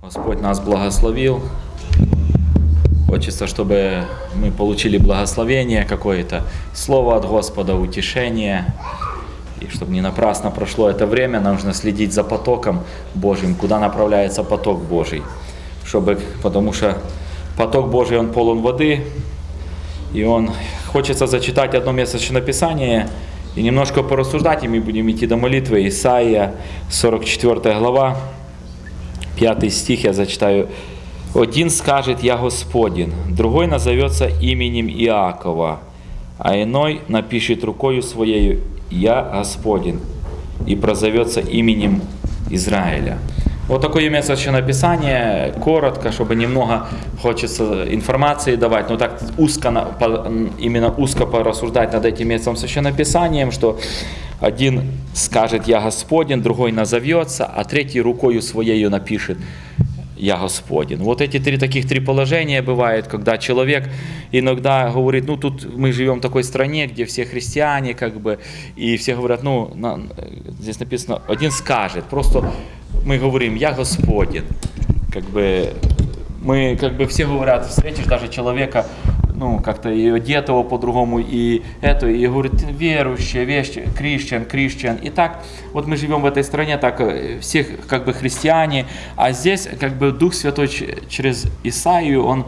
Господь нас благословил. Хочется, чтобы мы получили благословение какое-то, слово от Господа, утешение. И чтобы не напрасно прошло это время, нам нужно следить за потоком Божьим, куда направляется поток Божий. Чтобы, потому что поток Божий, он полон воды, и он хочется зачитать одно место Писания и немножко порассуждать, и мы будем идти до молитвы. Исаия, 44 глава, 5 стих я зачитаю. «Один скажет, я Господин, другой назовется именем Иакова, а иной напишет рукою своею, я Господин, и прозовется именем Израиля». Вот такое место Писание, коротко, чтобы немного хочется информации давать, но так узко, именно узко порассуждать над этим местом Священного Писанием, что один скажет «Я Господин», другой назовется, а третий рукою своею напишет «Я Господин». Вот эти три таких три положения бывают, когда человек иногда говорит, ну тут мы живем в такой стране, где все христиане, как бы, и все говорят, ну, на, здесь написано, один скажет, просто мы говорим, я Господин. Как бы мы, как бы все говорят, встретишь даже человека, ну, как-то и одетого по-другому, и это, и говорит, верующие, вещи, крещен, крещен. И так, вот мы живем в этой стране, так, всех, как бы, христиане, а здесь, как бы, Дух Святой через Исаию, он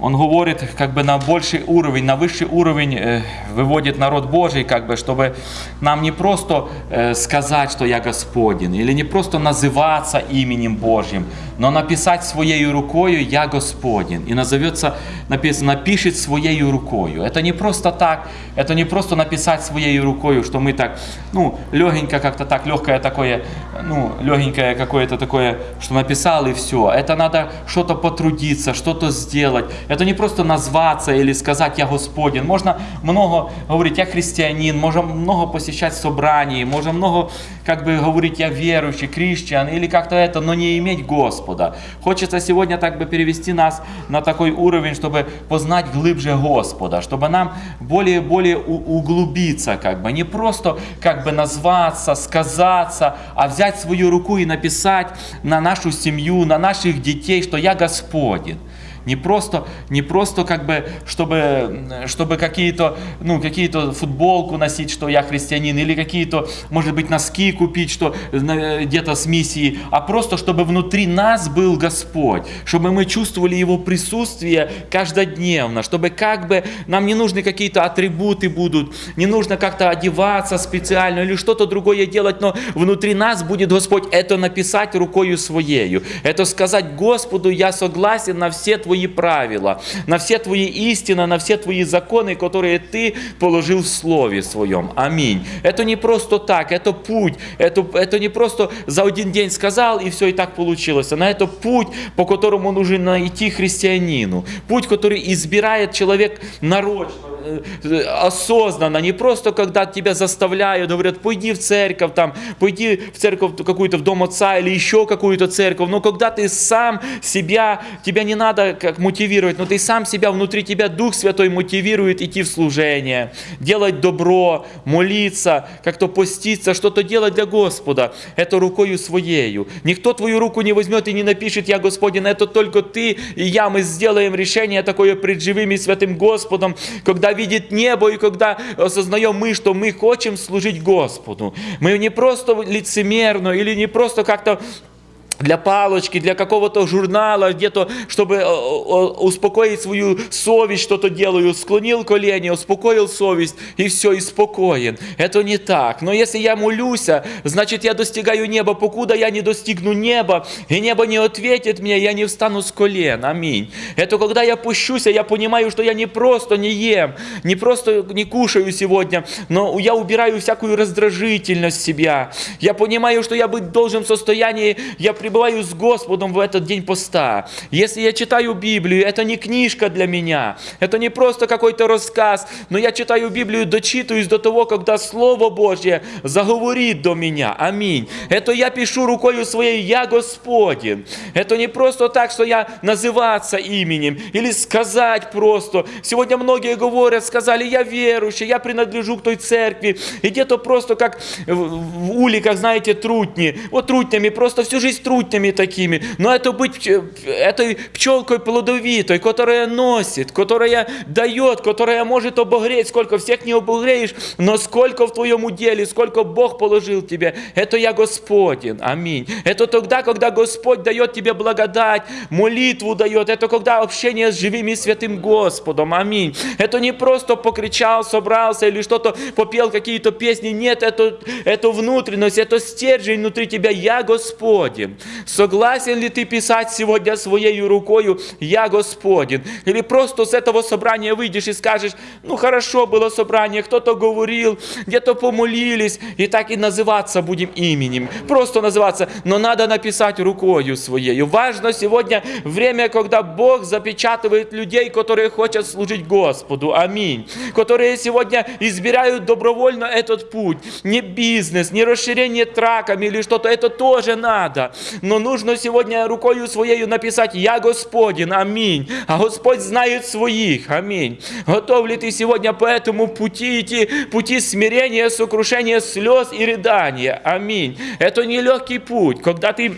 он говорит как бы на больший уровень, на высший уровень э, выводит народ Божий, как бы, чтобы нам не просто э, сказать, что я Господин, или не просто называться именем Божьим, но написать своей рукою «Я Господин». И назовется, написано, напишет своей рукою. Это не просто так, это не просто написать своей рукою, что мы так, ну, легенько как-то так, легкое такое, ну, легенькое какое-то такое, что написал и все. Это надо что-то потрудиться, что-то сделать. Это не просто назваться или сказать «Я Господин». Можно много говорить «Я христианин», можно много посещать собраний, можно много как бы говорить «Я верующий», «Крещен» или как-то это, но не иметь Господа. Хочется сегодня так бы перевести нас на такой уровень, чтобы познать глубже Господа, чтобы нам более-более углубиться, как бы, не просто как бы назваться, сказаться, а взять свою руку и написать на нашу семью, на наших детей, что я Господин. Не просто, не просто как бы, чтобы, чтобы какие-то, ну, какие-то футболку носить, что я христианин, или какие-то, может быть, носки купить, что где-то с миссией, а просто, чтобы внутри нас был Господь, чтобы мы чувствовали Его присутствие каждодневно, чтобы как бы нам не нужны какие-то атрибуты будут, не нужно как-то одеваться специально или что-то другое делать, но внутри нас будет Господь это написать рукою своею, это сказать Господу, я согласен на все твои твои правила, на все твои истины, на все твои законы, которые ты положил в Слове Своем. Аминь. Это не просто так, это путь, это, это не просто за один день сказал и все и так получилось. Но это путь, по которому нужно идти христианину. Путь, который избирает человек нарочно осознанно, не просто когда тебя заставляют, говорят, пойди в церковь, там, пойди в церковь какую-то, в дом отца или еще какую-то церковь, но когда ты сам себя, тебя не надо как мотивировать, но ты сам себя, внутри тебя Дух Святой мотивирует идти в служение, делать добро, молиться, как-то поститься, что-то делать для Господа, это рукою своею. Никто твою руку не возьмет и не напишет, я Господин, это только ты и я, мы сделаем решение такое пред живым и святым Господом, когда видит небо, и когда осознаем мы, что мы хотим служить Господу. Мы не просто лицемерно или не просто как-то для палочки, для какого-то журнала, где-то, чтобы э, успокоить свою совесть, что-то делаю, склонил колени, успокоил совесть, и все, и спокоен. Это не так. Но если я молюсь, значит, я достигаю неба. Покуда я не достигну неба, и небо не ответит мне, я не встану с колен. Аминь. Это когда я пущусь, я понимаю, что я не просто не ем, не просто не кушаю сегодня, но я убираю всякую раздражительность себя. Я понимаю, что я быть должен в состоянии, я при пребываю с Господом в этот день поста, если я читаю Библию, это не книжка для меня, это не просто какой-то рассказ, но я читаю Библию, дочитываюсь до того, когда Слово Божье заговорит до меня. Аминь. Это я пишу рукою своей, я Господин. Это не просто так, что я называться именем или сказать просто. Сегодня многие говорят, сказали, я верующий, я принадлежу к той церкви. И где-то просто как в уликах, знаете, трутни. Вот трутнями просто всю жизнь трутни трутнями такими, но это быть этой пчелкой плодовитой, которая носит, которая дает, которая может обогреть, сколько всех не обогреешь, но сколько в твоем уделе, сколько Бог положил тебе, это я Господен, аминь. Это тогда, когда Господь дает тебе благодать, молитву дает, это когда общение с живым и святым Господом, аминь. Это не просто покричал, собрался или что-то попел какие-то песни, нет, это, это внутренность, это стержень внутри тебя, я Господен. Согласен ли ты писать сегодня своей рукою, я Господен? Или просто с этого собрания выйдешь и скажешь, ну хорошо было собрание, кто-то говорил, где-то помолились, и так и называться будем именем. Просто называться, но надо написать рукою своей. Важно сегодня время, когда Бог запечатывает людей, которые хотят служить Господу. Аминь. Которые сегодня избирают добровольно этот путь. Не бизнес, не расширение траками или что-то. Это тоже надо. Но нужно сегодня рукою своей написать «Я Господин». Аминь. А Господь знает своих. Аминь. Готов ли ты сегодня по этому пути идти? Пути смирения, сокрушения, слез и рыдания. Аминь. Это нелегкий путь, когда ты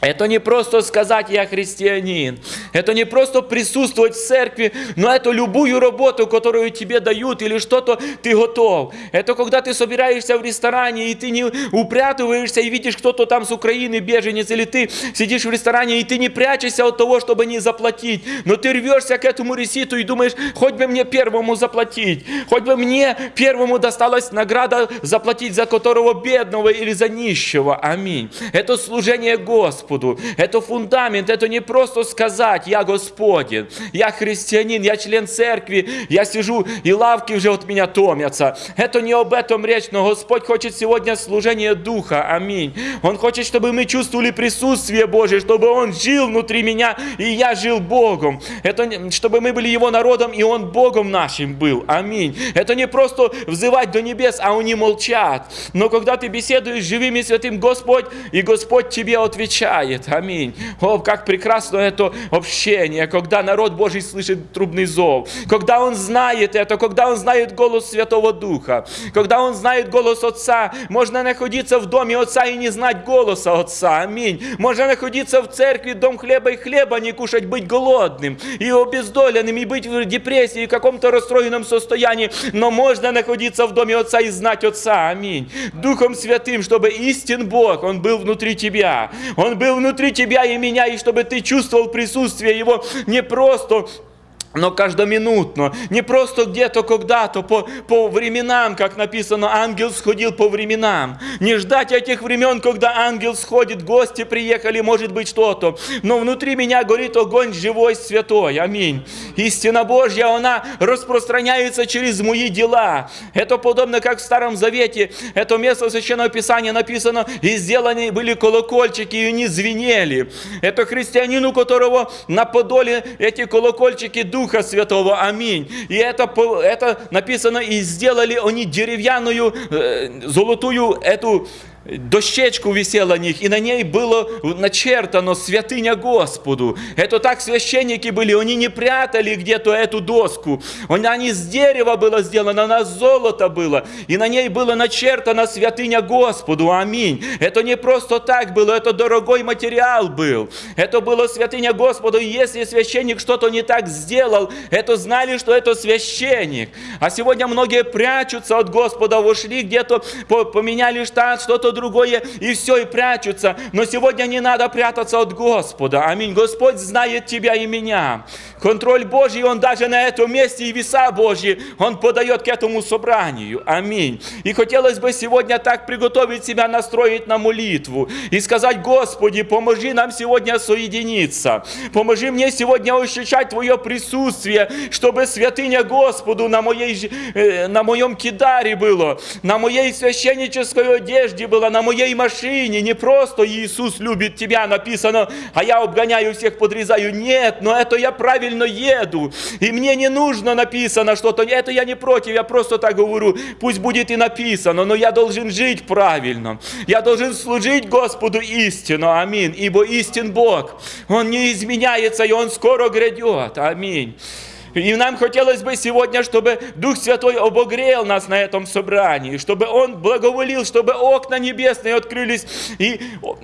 это не просто сказать «я христианин», это не просто присутствовать в церкви, но это любую работу, которую тебе дают или что-то ты готов. Это когда ты собираешься в ресторане и ты не упрятываешься и видишь кто-то там с Украины, беженец, или ты сидишь в ресторане и ты не прячешься от того, чтобы не заплатить, но ты рвешься к этому реситу и думаешь, хоть бы мне первому заплатить, хоть бы мне первому досталась награда заплатить за которого бедного или за нищего. Аминь. Это служение Господу. Господу. Это фундамент, это не просто сказать, я Господин, я христианин, я член церкви, я сижу, и лавки уже от меня томятся. Это не об этом речь, но Господь хочет сегодня служение Духа. Аминь. Он хочет, чтобы мы чувствовали присутствие Божие, чтобы Он жил внутри меня, и я жил Богом. Это чтобы мы были Его народом, и Он Богом нашим был. Аминь. Это не просто взывать до небес, а они молчат. Но когда ты беседуешь с живым и святым Господь, и Господь тебе отвечает, сияет. Аминь. О, как прекрасно это общение, когда народ Божий слышит трубный зов, когда он знает это, когда он знает голос Святого Духа, когда он знает голос Отца. Можно находиться в доме Отца и не знать голоса Отца. Аминь. Можно находиться в церкви, дом хлеба и хлеба не кушать, быть голодным и обездоленным, и быть в депрессии, в каком-то расстроенном состоянии. Но можно находиться в доме Отца и знать Отца. Аминь. Духом Святым, чтобы истин Бог, Он был внутри тебя. Он был внутри тебя и меня, и чтобы ты чувствовал присутствие Его не просто но каждоминутно, не просто где-то когда-то, по, по временам, как написано, ангел сходил по временам. Не ждать этих времен, когда ангел сходит, гости приехали, может быть что-то. Но внутри меня горит огонь живой, святой. Аминь. Истина Божья, она распространяется через мои дела. Это подобно, как в Старом Завете. Это место Священного Писания написано, и сделаны были колокольчики, и они звенели. Это христианин, у которого на подоле эти колокольчики Духа Святого. Аминь. И это, это написано, и сделали они деревянную, э, золотую эту дощечку висела на них, и на ней было начертано «Святыня Господу». Это так священники были, они не прятали где-то эту доску. Она не с дерева была сделана, она с золота была, и на ней было начертано «Святыня Господу». Аминь. Это не просто так было, это дорогой материал был. Это было «Святыня Господу», и если священник что-то не так сделал, это знали, что это священник. А сегодня многие прячутся от Господа, ушли где-то, поменяли штат, что-то другое, и все, и прячутся. Но сегодня не надо прятаться от Господа. Аминь. Господь знает тебя и меня. Контроль Божий, Он даже на этом месте и веса Божьи, Он подает к этому собранию. Аминь. И хотелось бы сегодня так приготовить себя, настроить на молитву и сказать, Господи, поможи нам сегодня соединиться. Поможи мне сегодня ощущать Твое присутствие, чтобы святыня Господу на, моей, э, на моем кидаре было, на моей священнической одежде было, на моей машине. Не просто Иисус любит тебя написано, а я обгоняю всех, подрезаю. Нет, но это я правильно еду, и мне не нужно написано что-то, это я не против, я просто так говорю, пусть будет и написано, но я должен жить правильно, я должен служить Господу истину, аминь, ибо истин Бог, Он не изменяется, и Он скоро грядет, аминь. И нам хотелось бы сегодня, чтобы Дух Святой обогрел нас на этом собрании, чтобы Он благоволил, чтобы окна небесные открылись, и,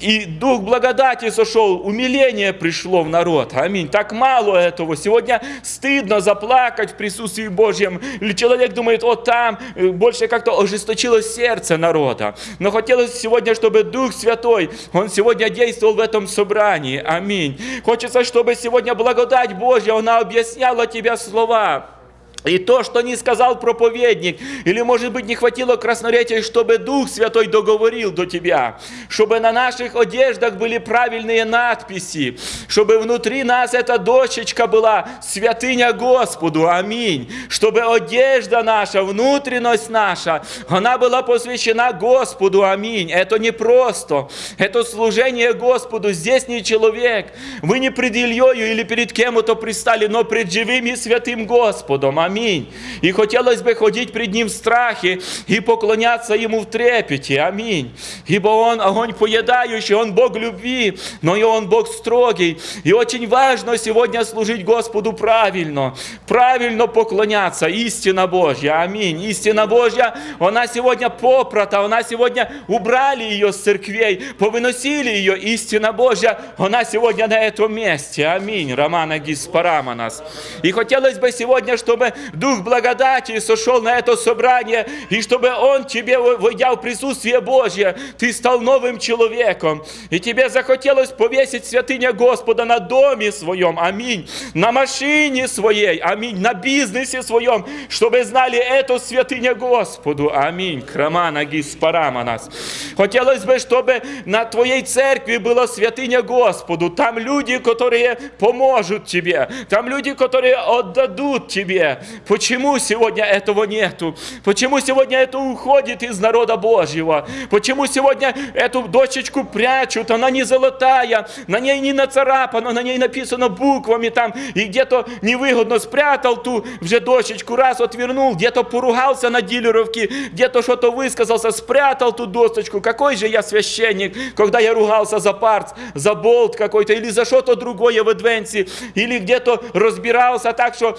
и Дух благодати сошел, умиление пришло в народ. Аминь. Так мало этого. Сегодня стыдно заплакать в присутствии Божьем. Или человек думает, вот там э, больше как-то ожесточилось сердце народа. Но хотелось сегодня, чтобы Дух Святой, Он сегодня действовал в этом собрании. Аминь. Хочется, чтобы сегодня благодать Божья, она объясняла тебе слова. И то, что не сказал проповедник, или, может быть, не хватило красноречия, чтобы Дух Святой договорил до тебя, чтобы на наших одеждах были правильные надписи, чтобы внутри нас эта дощечка была святыня Господу, аминь, чтобы одежда наша, внутренность наша, она была посвящена Господу, аминь. Это не просто, это служение Господу, здесь не человек, вы не пред Ильей или перед кем-то пристали, но пред живым и святым Господом, аминь. Аминь. И хотелось бы ходить пред Ним в страхе и поклоняться Ему в трепете. Аминь. Ибо Он огонь поедающий, Он Бог любви, но и Он Бог строгий. И очень важно сегодня служить Господу правильно. Правильно поклоняться. Истина Божья. Аминь. Истина Божья, она сегодня попрота, она сегодня убрали ее с церквей, повыносили ее. Истина Божья, она сегодня на этом месте. Аминь. Романа Гиспараманас. И хотелось бы сегодня, чтобы Дух благодати сошел на это собрание, и чтобы Он тебе, войдя в присутствие Божье, ты стал новым человеком, и тебе захотелось повесить святыня Господа на доме своем, аминь, на машине своей, аминь, на бизнесе своем, чтобы знали эту святыня Господу, аминь, крамана гиспараманас. Хотелось бы, чтобы на твоей церкви была святыня Господу, там люди, которые поможут тебе, там люди, которые отдадут тебе, Почему сегодня этого нету? Почему сегодня это уходит из народа Божьего? Почему сегодня эту дочечку прячут? Она не золотая, на ней не нацарапано, на ней написано буквами там, и где-то невыгодно спрятал ту вже дочечку, раз отвернул, где-то поругался на дилеровке, где-то что-то высказался, спрятал ту досточку. Какой же я священник, когда я ругался за парц, за болт какой-то, или за что-то другое в адвенции, или где-то разбирался так, что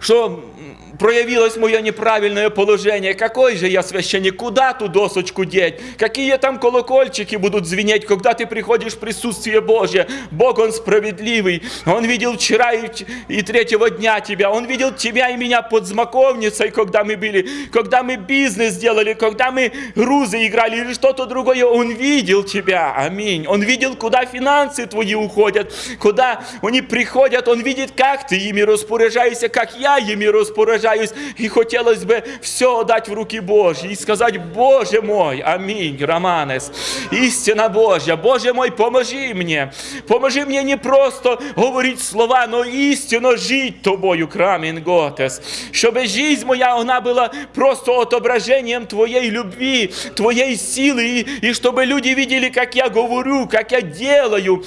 что проявилось мое неправильное положение. Какой же я священник? Куда ту досочку деть? Какие там колокольчики будут звенеть, когда ты приходишь в присутствие Божье? Бог, Он справедливый. Он видел вчера и, и третьего дня тебя. Он видел тебя и меня под змаковницей, когда мы были, когда мы бизнес делали, когда мы грузы играли или что-то другое. Он видел тебя. Аминь. Он видел, куда финансы твои уходят, куда они приходят. Он видит, как ты ими распоряжаешься, как я ими распоряжаюсь и хотелось бы все отдать в руки Божьи и сказать, Боже мой, аминь, Романес, истина Божья, Боже мой, поможи мне, поможи мне не просто говорить слова, но истинно жить Тобою, Крамин Готес, чтобы жизнь моя, она была просто отображением Твоей любви, Твоей силы, и, и чтобы люди видели, как я говорю, как я делаю,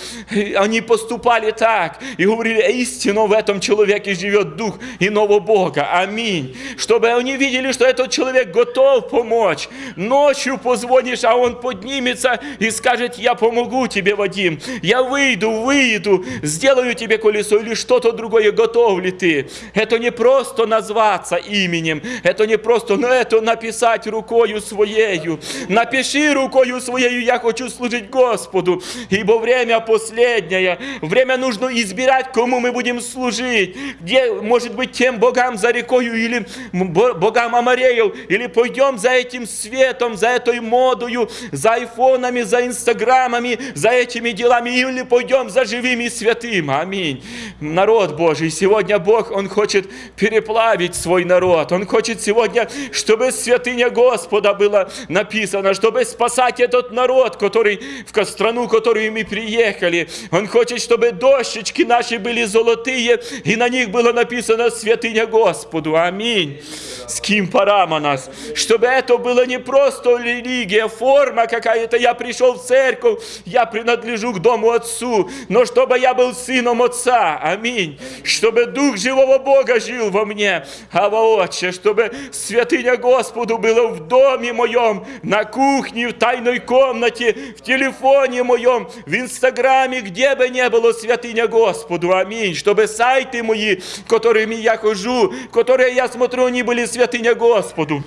они поступали так, и говорили, истинно в этом человеке живет Дух иного Бога. Аминь. Чтобы они видели, что этот человек готов помочь. Ночью позвонишь, а он поднимется и скажет, я помогу тебе, Вадим. Я выйду, выйду, сделаю тебе колесо или что-то другое, готов ли ты? Это не просто назваться именем, это не просто, но это написать рукою своею. Напиши рукою своею, я хочу служить Господу, ибо время последнее. Время нужно избирать, кому мы будем служить. Где, может быть, тем богам за рекой, модою или богам Амареев, или пойдем за этим светом, за этой модою, за айфонами, за инстаграмами, за этими делами, или пойдем за живыми святым. Аминь. Народ Божий, сегодня Бог, Он хочет переплавить свой народ. Он хочет сегодня, чтобы святыня Господа была написана, чтобы спасать этот народ, который в страну, в которую мы приехали. Он хочет, чтобы дощечки наши были золотые, и на них было написано святыня Господу. Аминь. С кем нас. Чтобы это было не просто религия, форма какая-то. Я пришел в церковь, я принадлежу к дому Отцу. Но чтобы я был сыном Отца. Аминь. Чтобы Дух живого Бога жил во мне. А воочию, чтобы святыня Господу было в доме моем, на кухне, в тайной комнате, в телефоне моем, в Инстаграме, где бы ни было святыня Господу. Аминь. Чтобы сайты мои, которыми я хожу, которые я смотрю, они были святыня Господу.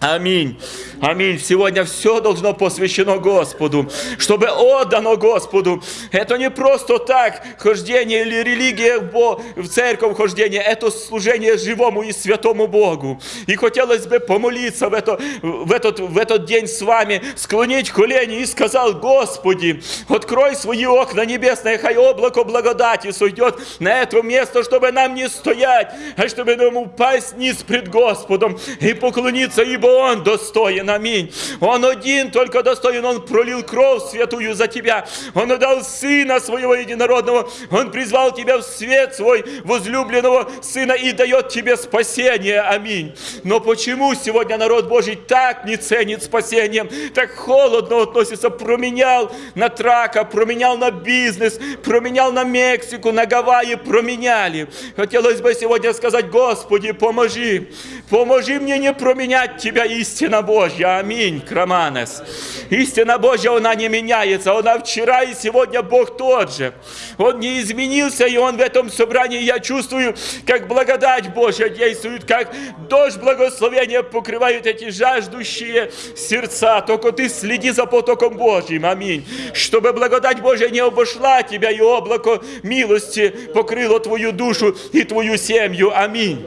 Аминь. Аминь. Сегодня все должно посвящено Господу, чтобы отдано Господу. Это не просто так хождение или религия в церковь хождение, это служение живому и святому Богу. И хотелось бы помолиться в, это, в, этот, в этот день с вами, склонить колени и сказал, Господи, открой свои окна небесные, хай облако благодати сойдет на это место, чтобы нам не стоять, а чтобы нам упасть низ пред Господом и поклониться, ибо он достоин, аминь. Он один только достоин, Он пролил кровь святую за тебя. Он отдал Сына Своего Единородного. Он призвал тебя в свет свой возлюбленного Сына и дает тебе спасение, аминь. Но почему сегодня народ Божий так не ценит спасением, так холодно относится, променял на трака, променял на бизнес, променял на Мексику, на Гавайи, променяли. Хотелось бы сегодня сказать, Господи, поможи, поможи мне не променять Тебя истина Божья. Аминь, Краманес. Истина Божья, она не меняется. Она вчера и сегодня Бог тот же. Он не изменился, и Он в этом собрании, я чувствую, как благодать Божья действует, как дождь благословения покрывает эти жаждущие сердца. Только ты следи за потоком Божьим. Аминь. Чтобы благодать Божья не обошла тебя, и облако милости покрыло твою душу и твою семью. Аминь.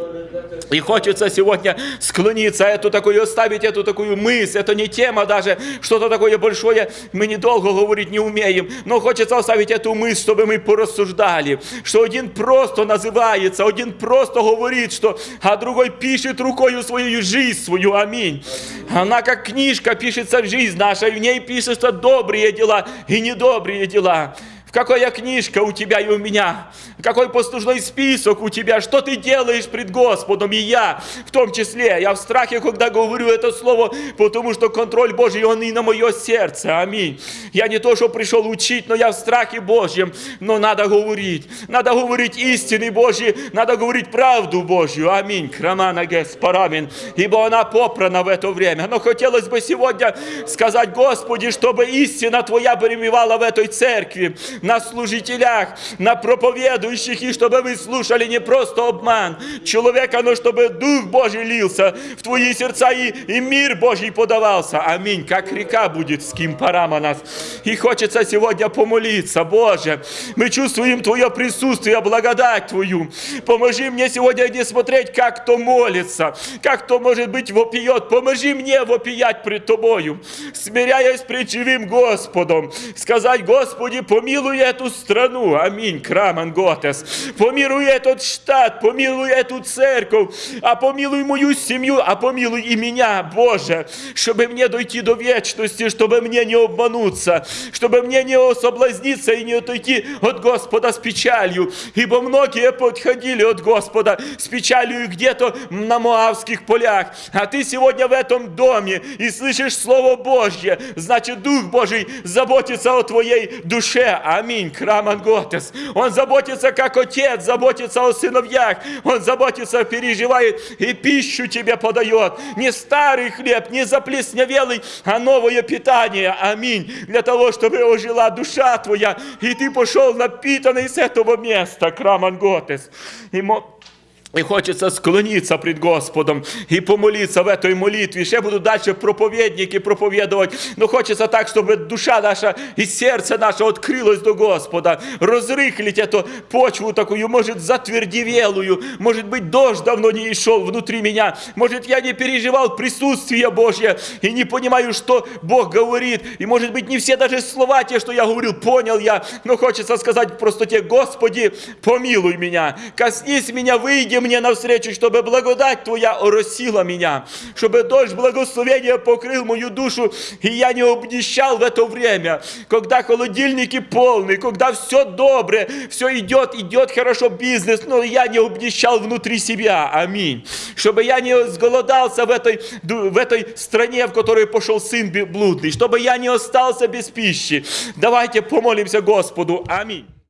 И хочется сегодня склониться, эту такую, оставить эту такую мысль. Это не тема даже, что-то такое большое. Мы недолго говорить не умеем. Но хочется оставить эту мысль, чтобы мы порассуждали. Что один просто называется, один просто говорит, что, а другой пишет рукою свою жизнь свою. Аминь. Она как книжка пишется в жизнь наша, в ней пишутся добрые дела и недобрые дела. Какая книжка у тебя и у меня? Какой послужной список у тебя? Что ты делаешь пред Господом? И я в том числе. Я в страхе, когда говорю это слово, потому что контроль Божий, он и на мое сердце. Аминь. Я не то, что пришел учить, но я в страхе Божьем. Но надо говорить. Надо говорить истины Божьи. Надо говорить правду Божью. Аминь. Крамана Геспарамин. Ибо она попрана в это время. Но хотелось бы сегодня сказать, Господи, чтобы истина Твоя перемевала в этой церкви на служителях, на проповедующих, и чтобы вы слушали не просто обман человека, но чтобы Дух Божий лился в твои сердца и, и мир Божий подавался. Аминь. Как река будет с кем парама нас. И хочется сегодня помолиться. Боже, мы чувствуем Твое присутствие, благодать Твою. Поможи мне сегодня не смотреть, как кто молится, как кто, может быть, вопиет. Поможи мне вопиять пред Тобою, смиряясь пред живым Господом. Сказать, Господи, помилуй помилуй эту страну, аминь, Краман Готес, помилуй этот штат, помилуй эту церковь, а помилуй мою семью, а помилуй и меня, Боже, чтобы мне дойти до вечности, чтобы мне не обмануться, чтобы мне не соблазниться и не отойти от Господа с печалью, ибо многие подходили от Господа с печалью где-то на Моавских полях, а ты сегодня в этом доме и слышишь Слово Божье, значит Дух Божий заботится о твоей душе, Аминь. Краманготес. Он заботится, как отец, заботится о сыновьях. Он заботится, переживает и пищу тебе подает. Не старый хлеб, не заплесневелый, а новое питание. Аминь. Для того, чтобы ожила душа твоя, и ты пошел напитанный с этого места. Краманготес. И и хочется склониться пред Господом и помолиться в этой молитве. Ще будут дальше проповедники проповедовать. Но хочется так, чтобы душа наша и сердце наше открылось до Господа. Разрыхлить эту почву такую, может, затвердевелую. Может быть, дождь давно не шел внутри меня. Может, я не переживал присутствие Божье и не понимаю, что Бог говорит. И, может быть, не все даже слова те, что я говорил, понял я. Но хочется сказать просто тебе, Господи, помилуй меня. Коснись меня, выйди мне навстречу, чтобы благодать Твоя оросила меня, чтобы дождь благословения покрыл мою душу, и я не обнищал в это время, когда холодильники полны, когда все доброе, все идет, идет хорошо бизнес, но я не обнищал внутри себя. Аминь. Чтобы я не сголодался в этой, в этой стране, в которой пошел сын блудный, чтобы я не остался без пищи. Давайте помолимся Господу. Аминь.